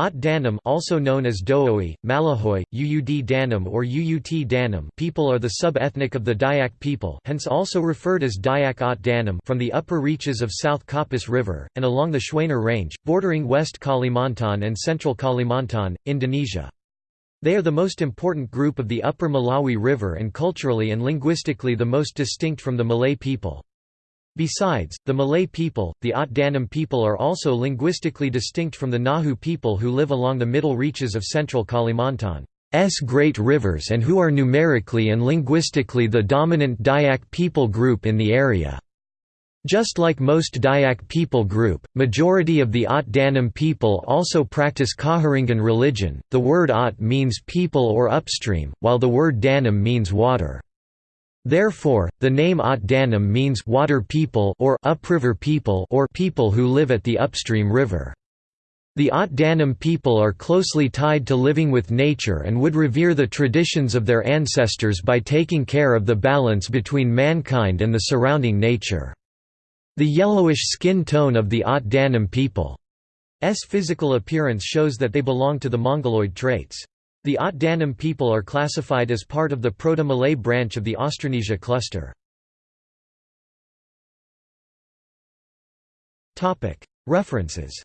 Ot Danum also known as Dooi, Malahoi, Uud Danum or Uut Danum people are the sub-ethnic of the Dayak people hence also referred as Dayak Ot Danum from the upper reaches of South Kapuas River, and along the Schwaner Range, bordering West Kalimantan and Central Kalimantan, Indonesia. They are the most important group of the upper Melawi River and culturally and linguistically the most distinct from the Malay people. Besides, the Malay people, the Ot Danum people are also linguistically distinct from the Ngaju people who live along the middle reaches of central Kalimantan's great rivers and who are numerically and linguistically the dominant Dayak people group in the area. Just like most Dayak people group, majority of the Ot Danum people also practice Kaharingan religion. The word Ot means people or upstream, while the word Danum means water. Therefore, the name Ot Danum means water people or upriver people or people who live at the upstream river. The Ot Danum people are closely tied to living with nature and would revere the traditions of their ancestors by taking care of the balance between mankind and the surrounding nature. The yellowish skin tone of the Ot Danum people's physical appearance shows that they belong to the Mongoloid traits. The Ot people are classified as part of the Proto-Malay branch of the Austronesia cluster. References